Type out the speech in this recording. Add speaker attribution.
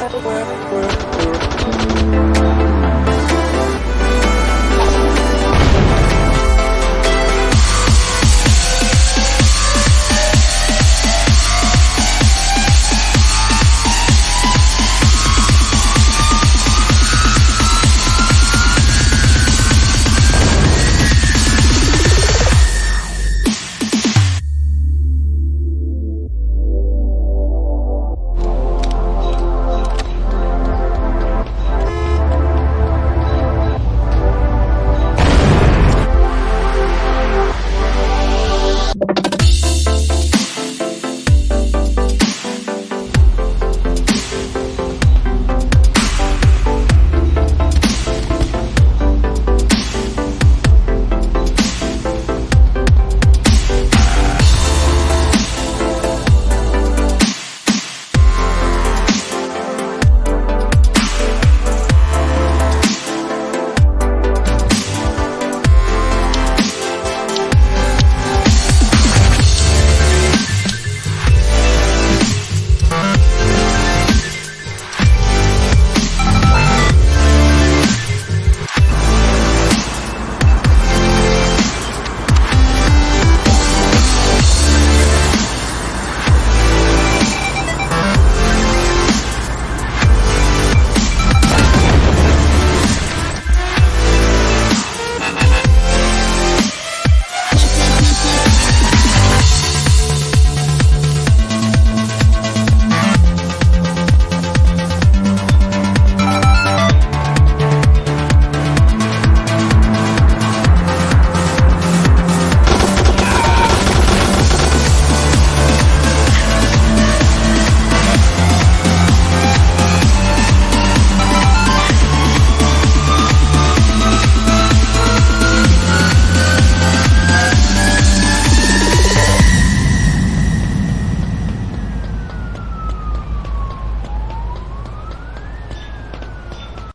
Speaker 1: world, world, world.